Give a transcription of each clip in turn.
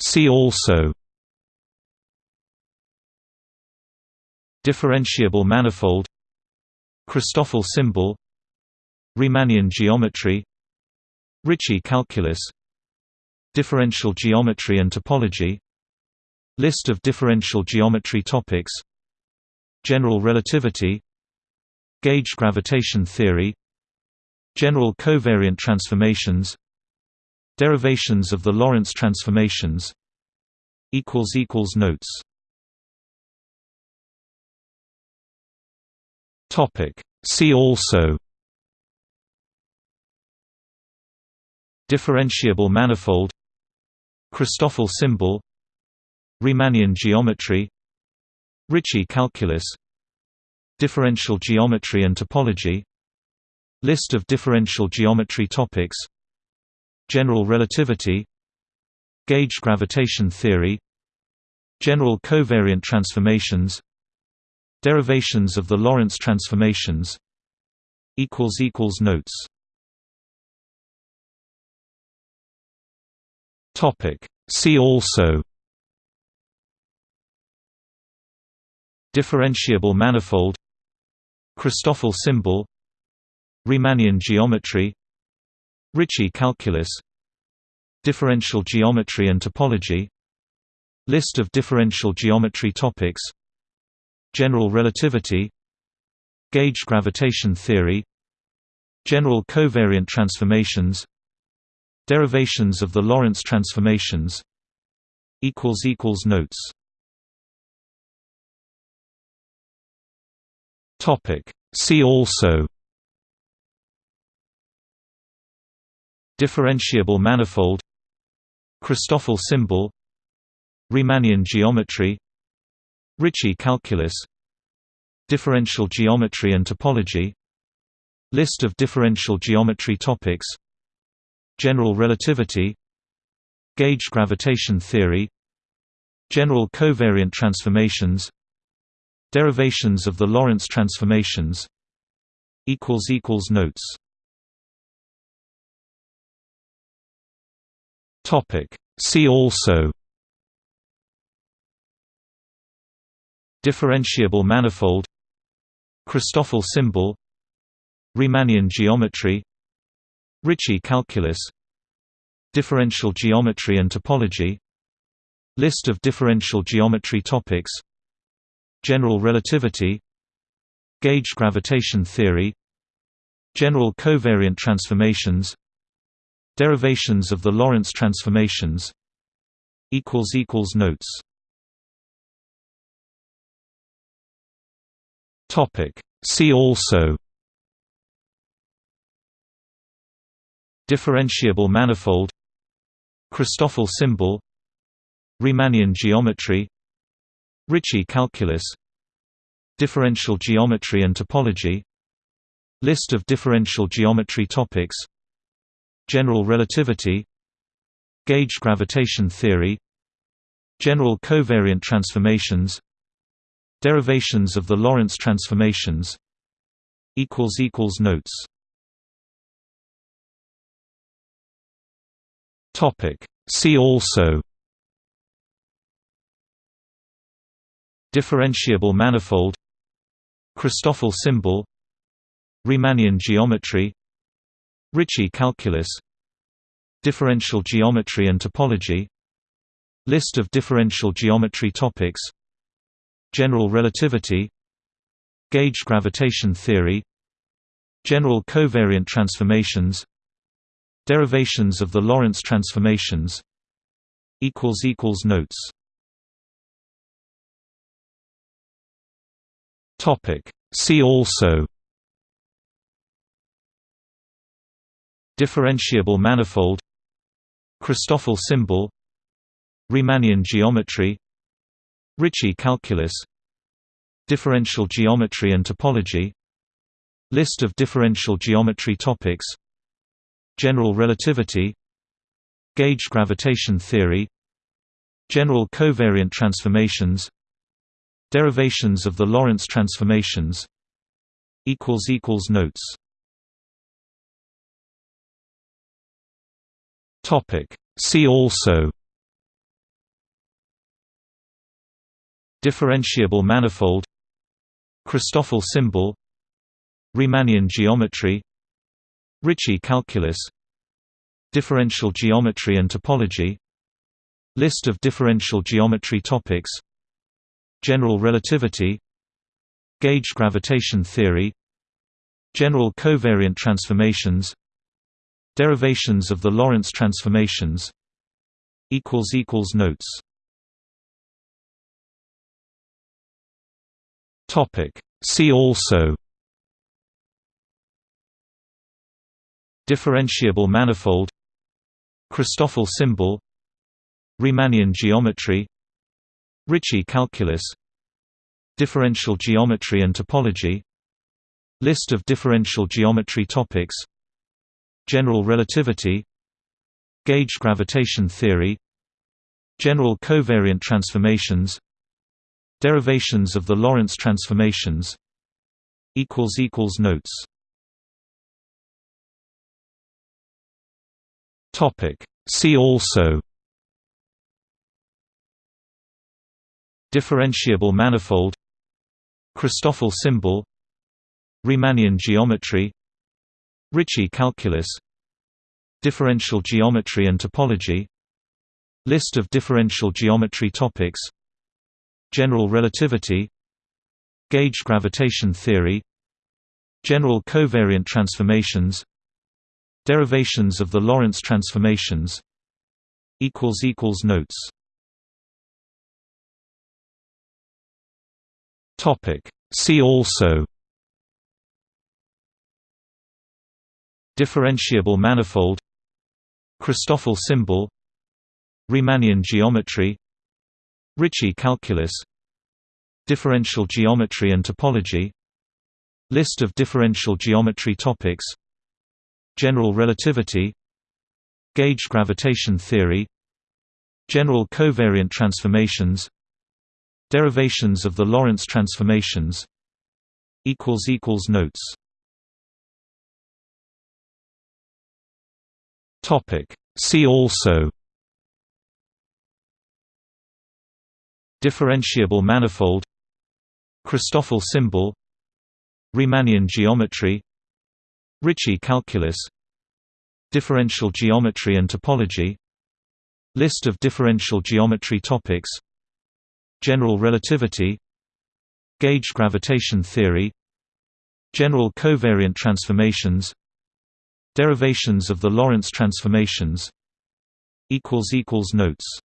See also Differentiable manifold Christoffel symbol Riemannian geometry Ricci calculus Differential geometry and topology List of differential geometry topics General relativity Gauge gravitation theory General covariant transformations Derivations of the Lorentz transformations. Notes. See also. Differentiable manifold. Christoffel symbol. Riemannian geometry. Ricci calculus. Differential geometry and topology. List of differential geometry topics General relativity Gauge gravitation theory General covariant transformations Derivations of the Lorentz transformations Notes. Topic. See also Differentiable manifold Christoffel symbol Riemannian geometry Ricci calculus Differential geometry and topology List of differential geometry topics General relativity Gauge gravitation theory General covariant transformations Derivations of the Lorentz transformations Notes. Topic. See also Differentiable manifold Christoffel symbol Riemannian geometry Ricci calculus Differential geometry and topology List of differential geometry topics General relativity Gauge gravitation theory General covariant transformations Derivations of the Lorentz transformations Notes See also Differentiable manifold Christoffel symbol Riemannian geometry Ricci calculus Differential geometry and topology List of differential geometry topics General relativity Gauge gravitation theory General covariant transformations Derivations of the Lorentz transformations. Notes. See also. Differentiable manifold. Christoffel symbol. Riemannian geometry. Ricci calculus. Differential geometry and topology. List of differential geometry topics General relativity Gauge gravitation theory General covariant transformations Derivations of the Lorentz transformations Notes. Topic. See also Differentiable manifold Christoffel symbol Riemannian geometry Ricci calculus Differential geometry and topology List of differential geometry topics General relativity Gauge gravitation theory General covariant transformations Derivations of the Lorentz transformations Notes. Topic. See also Differentiable manifold Christoffel symbol Riemannian geometry Ricci calculus Differential geometry and topology List of differential geometry topics General relativity Gauge gravitation theory General covariant transformations Derivations of the Lorentz transformations Notes Topic. See also Differentiable manifold Christoffel symbol Riemannian geometry Ricci calculus Differential geometry and topology List of differential geometry topics General relativity Gauge gravitation theory General covariant transformations Derivations of the Lorentz transformations. Notes. See also. Differentiable manifold. Christoffel symbol. Riemannian geometry. Ricci calculus. Differential geometry and topology. List of differential geometry topics General relativity Gauge gravitation theory General covariant transformations Derivations of the Lorentz transformations Notes. Topic. See also Differentiable manifold Christoffel symbol Riemannian geometry Ricci calculus Differential geometry and topology List of differential geometry topics General relativity Gauge gravitation theory General covariant transformations Derivations of the Lorentz transformations Notes. Topic. See also Differentiable manifold Christoffel symbol Riemannian geometry Ricci calculus Differential geometry and topology List of differential geometry topics General relativity Gauge gravitation theory General covariant transformations Derivations of the Lorentz transformations Notes See also Differentiable manifold Christoffel symbol Riemannian geometry Ricci calculus Differential geometry and topology List of differential geometry topics General relativity Gauge gravitation theory General covariant transformations Derivations of the Lorentz transformations. Notes.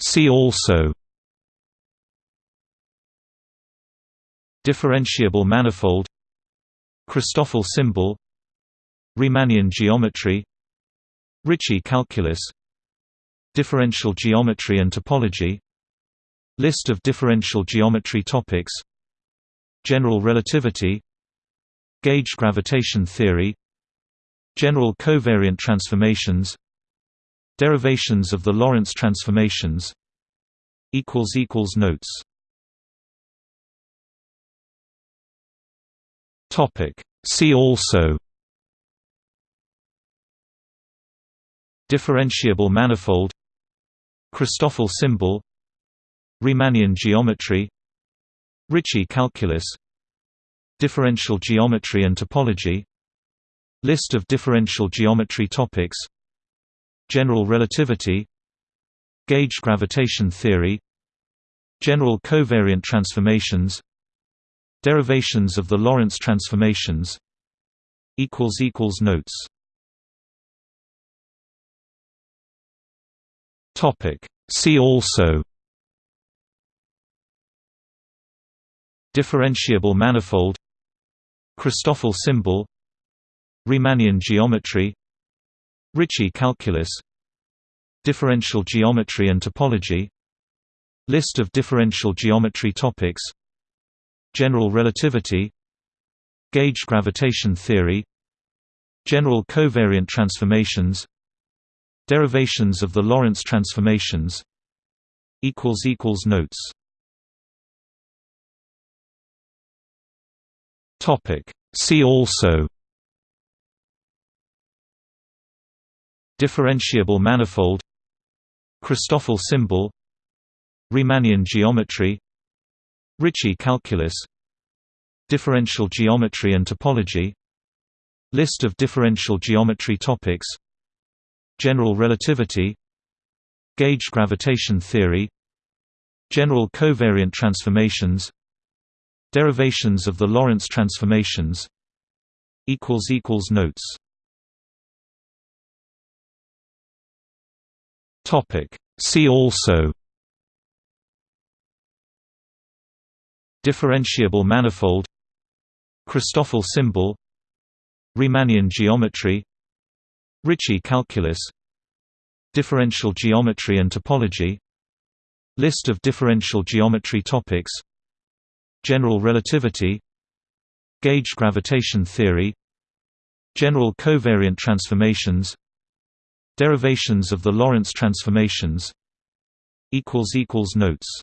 See also. Differentiable manifold. Christoffel symbol. Riemannian geometry. Ricci calculus. Differential geometry and topology. List of differential geometry topics General relativity Gauge gravitation theory General covariant transformations Derivations of the Lorentz transformations Notes Topic. See also Differentiable manifold Christoffel symbol Riemannian geometry Ricci calculus Differential geometry and topology List of differential geometry topics General relativity Gauge gravitation theory General covariant transformations Derivations of the Lorentz transformations Notes. Topic. See also Differentiable manifold Christoffel symbol Riemannian geometry Ricci calculus Differential geometry and topology List of differential geometry topics General relativity Gauge gravitation theory General covariant transformations Derivations of the Lorentz transformations Notes See also. Differentiable manifold. Christoffel symbol. Riemannian geometry. Ricci calculus. Differential geometry and topology. List of differential geometry topics. General relativity. Gauge gravitation theory. General covariant transformations Derivations of the Lorentz transformations. Notes. See also. Differentiable manifold. Christoffel symbol. Riemannian geometry. Ricci calculus. Differential geometry and topology. List of differential geometry topics General relativity Gauge gravitation theory General covariant transformations Derivations of the Lorentz transformations Notes.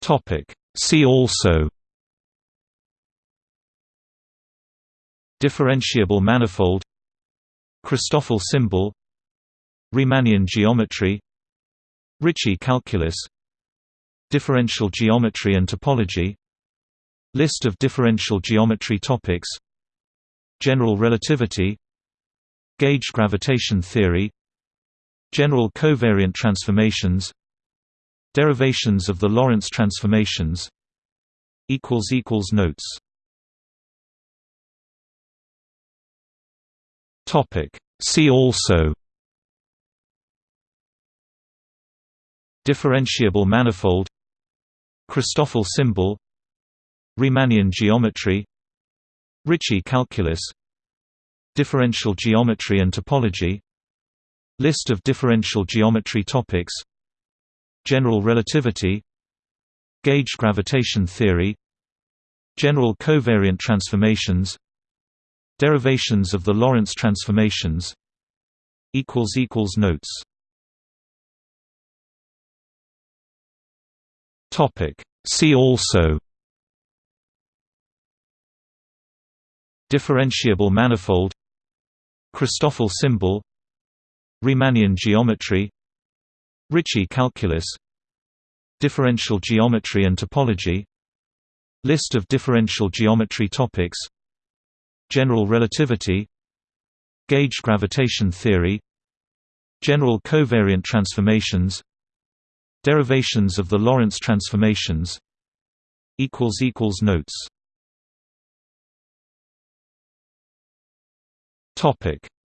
Topic. See also. Differentiable manifold. Christoffel symbol. Riemannian geometry Ricci calculus Differential geometry and topology List of differential geometry topics General relativity Gauge gravitation theory General covariant transformations Derivations of the Lorentz transformations Notes. Topic. See also Differentiable manifold Christoffel symbol Riemannian geometry Ricci calculus Differential geometry and topology List of differential geometry topics General relativity Gauge gravitation theory General covariant transformations Derivations of the Lorentz transformations Notes See also Differentiable manifold Christoffel symbol Riemannian geometry Ricci calculus Differential geometry and topology List of differential geometry topics General relativity Gauge gravitation theory General covariant transformations Derivations of the Lorentz transformations. Notes.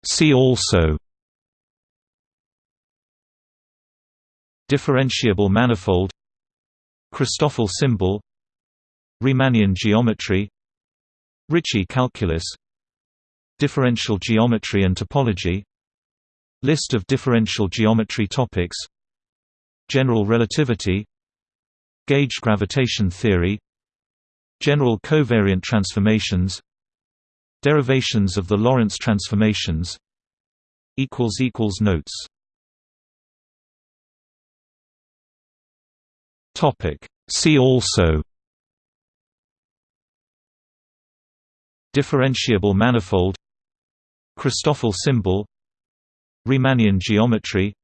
See also. Differentiable manifold. Christoffel symbol. Riemannian geometry. Ricci calculus. Differential geometry and topology. List of differential geometry topics General relativity Gauge gravitation theory General covariant transformations Derivations of the Lorentz transformations Notes. Topic. See also. Differentiable manifold. Christoffel symbol. Riemannian geometry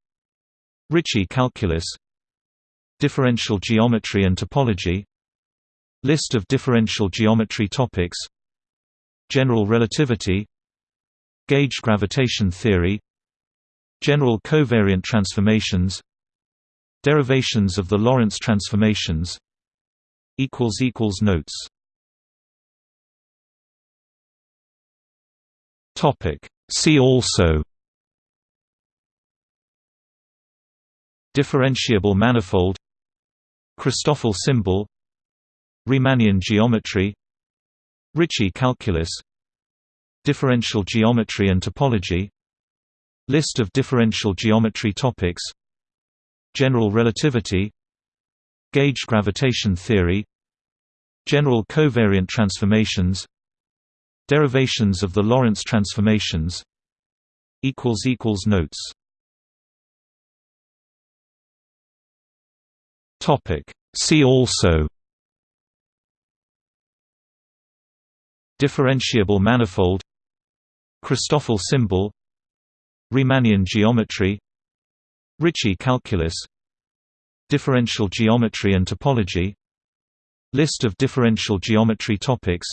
Ricci calculus Differential geometry and topology List of differential geometry topics General relativity Gauge gravitation theory General covariant transformations Derivations of the Lorentz transformations Notes. Topic. See also Differentiable manifold Christoffel symbol Riemannian geometry Ricci calculus Differential geometry and topology List of differential geometry topics General relativity Gauge gravitation theory General covariant transformations Derivations of the Lorentz transformations Notes See also. Differentiable manifold. Christoffel symbol. Riemannian geometry. Ricci calculus. Differential geometry and topology. List of differential geometry topics.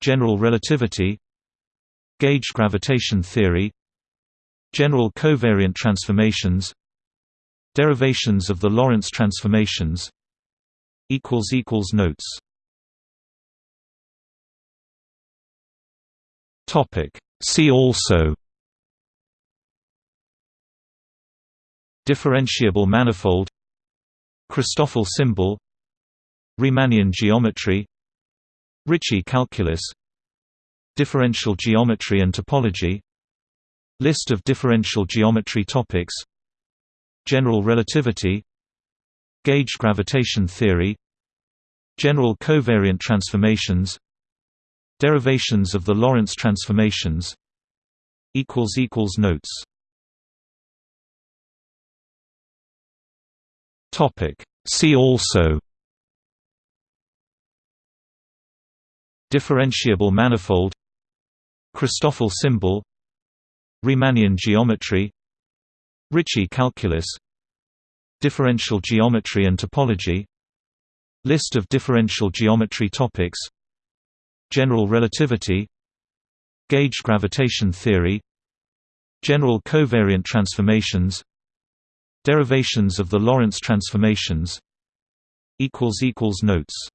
General relativity. Gauge gravitation theory. General covariant transformations Derivations of the Lorentz transformations. Notes. See also. Differentiable manifold. Christoffel symbol. Riemannian geometry. Ricci calculus. Differential geometry and topology. List of differential geometry topics General relativity Gauge gravitation theory General covariant transformations Derivations of the Lorentz transformations Notes Topic. See also Differentiable manifold Christoffel symbol Riemannian geometry Ricci calculus Differential geometry and topology List of differential geometry topics General relativity Gauge gravitation theory General covariant transformations Derivations of the Lorentz transformations Notes.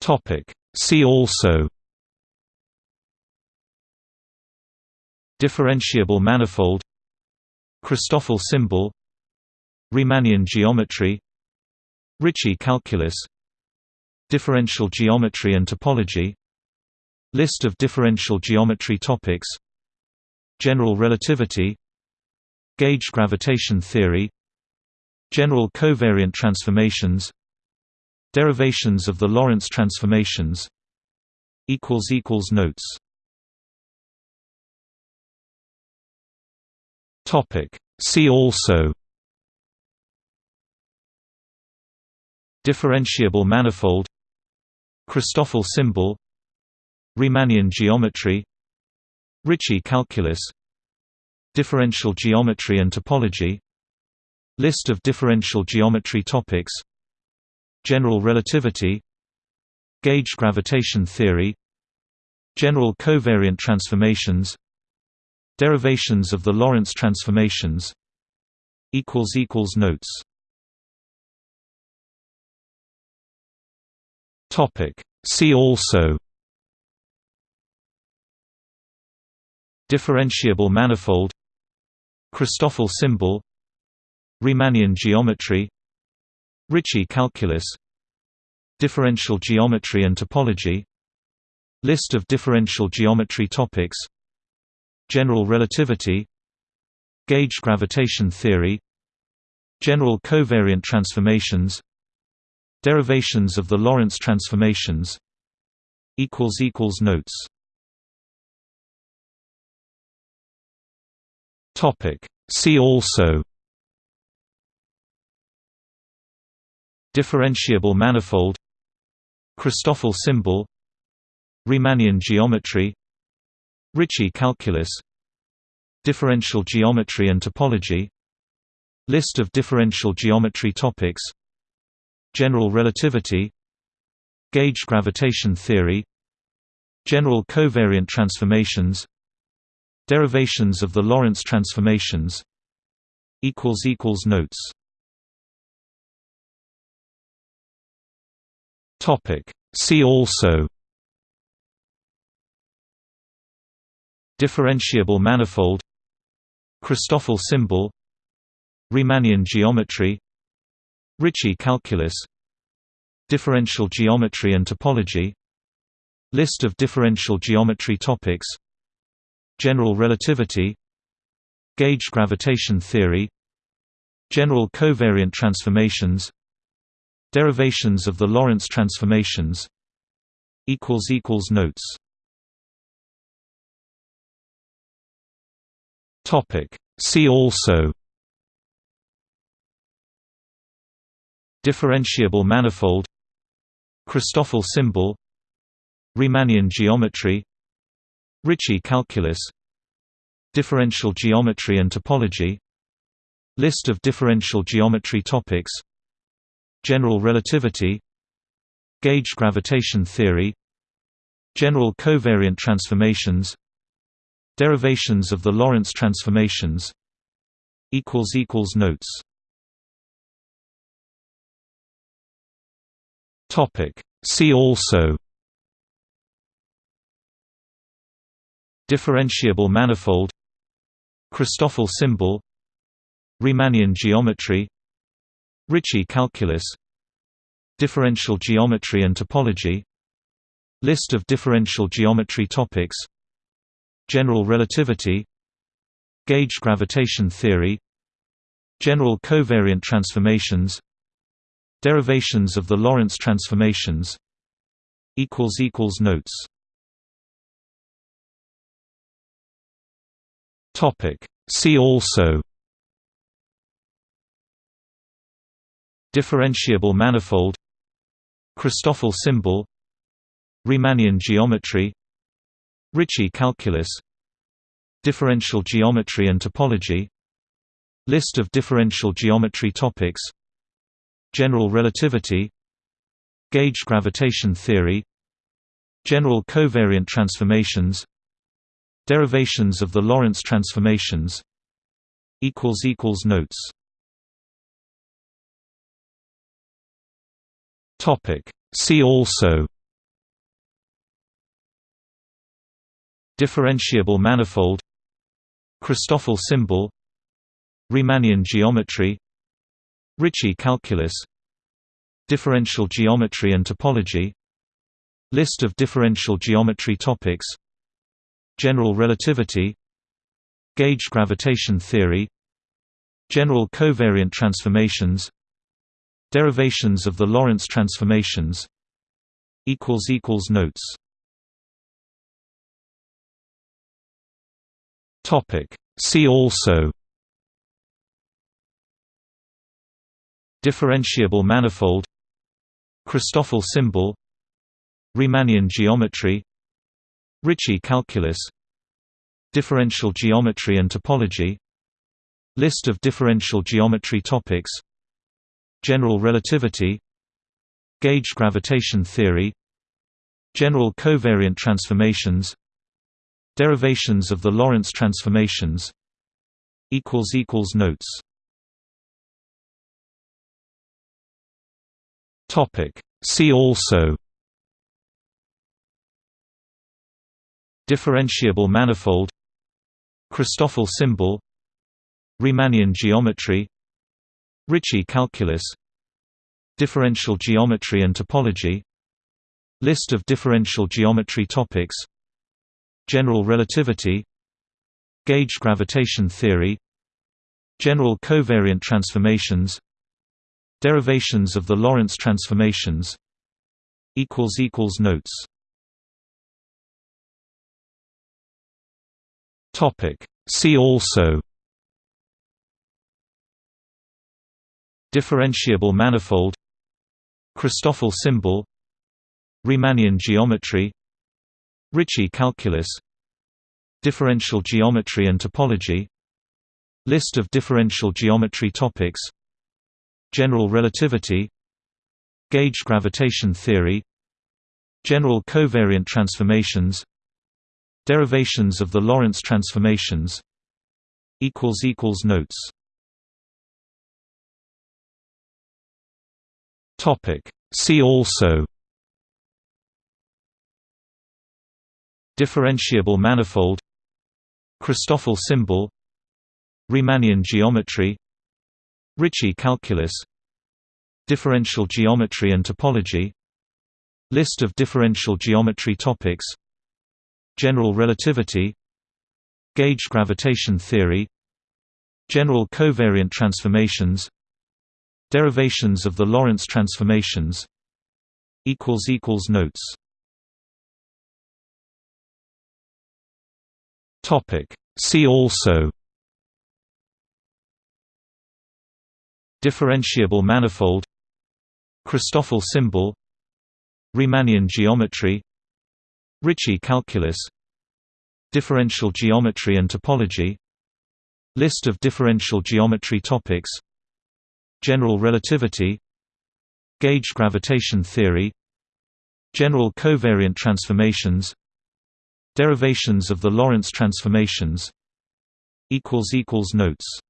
Topic. See also Differentiable manifold Christoffel symbol Riemannian geometry Ricci calculus Differential geometry and topology List of differential geometry topics General relativity Gauge gravitation theory General covariant transformations Derivations of the Lorentz transformations Notes See also Differentiable manifold Christoffel symbol Riemannian geometry Ricci calculus Differential geometry and topology List of differential geometry topics General relativity Gauge gravitation theory General covariant transformations Derivations of the Lorentz transformations. Notes. Topic. See also. Differentiable manifold. Christoffel symbol. Riemannian geometry. Ricci calculus. Differential geometry and topology. List of differential geometry topics General relativity Gauge gravitation theory General covariant transformations Derivations of the Lorentz transformations Notes Topic. See also Differentiable manifold Christoffel symbol Riemannian geometry Ricci calculus Differential geometry and topology List of differential geometry topics General relativity Gauge gravitation theory General covariant transformations Derivations of the Lorentz transformations Notes. Topic. See also Differentiable manifold Christoffel symbol Riemannian geometry Ricci calculus Differential geometry and topology List of differential geometry topics General relativity Gauge gravitation theory General covariant transformations Derivations of the Lorentz transformations Notes See also Differentiable manifold Christoffel symbol Riemannian geometry Ricci calculus Differential geometry and topology List of differential geometry topics General relativity Gauge gravitation theory General covariant transformations Derivations of the Lorentz transformations. Notes. Topic. See also. Differentiable manifold. Christoffel symbol. Riemannian geometry. Ricci calculus. Differential geometry and topology. List of differential geometry topics General relativity Gauge gravitation theory General covariant transformations Derivations of the Lorentz transformations Notes. Topic. See also Differentiable manifold Christoffel symbol Riemannian geometry Ricci calculus Differential geometry and topology List of differential geometry topics General relativity Gauge gravitation theory General covariant transformations Derivations of the Lorentz transformations Notes. Topic. See also Differentiable manifold Christoffel symbol Riemannian geometry Ricci calculus Differential geometry and topology List of differential geometry topics General relativity Gauge gravitation theory General covariant transformations Derivations of the Lorentz transformations Notes See also Differentiable manifold Christoffel symbol Riemannian geometry Ricci calculus Differential geometry and topology List of differential geometry topics General relativity Gauge gravitation theory General covariant transformations Derivations of the Lorentz transformations. Notes. Topic. See also. Differentiable manifold. Christoffel symbol. Riemannian geometry. Ricci calculus. Differential geometry and topology. List of differential geometry topics General relativity Gauge gravitation theory General covariant transformations Derivations of the Lorentz transformations Notes. See also Differentiable manifold Christoffel symbol Riemannian geometry Ricci calculus Differential geometry and topology List of differential geometry topics General relativity Gauge gravitation theory General covariant transformations Derivations of the Lorentz transformations Notes. Topic. See also Differentiable manifold Christoffel symbol Riemannian geometry Ricci calculus Differential geometry and topology List of differential geometry topics General relativity Gauge gravitation theory General covariant transformations Derivations of the Lorentz transformations Notes See also Differentiable manifold Christoffel symbol Riemannian geometry Ricci calculus Differential geometry and topology List of differential geometry topics General relativity Gauge gravitation theory General covariant transformations Derivations of the Lorentz transformations. Notes.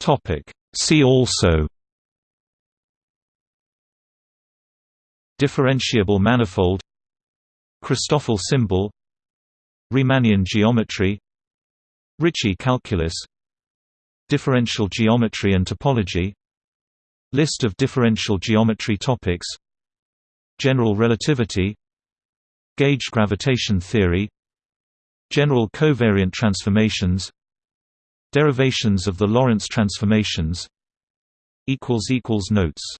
Topic. See also. Differentiable manifold. Christoffel symbol. Riemannian geometry. Ricci calculus. Differential geometry and topology. List of differential geometry topics General relativity Gauge gravitation theory General covariant transformations Derivations of the Lorentz transformations Notes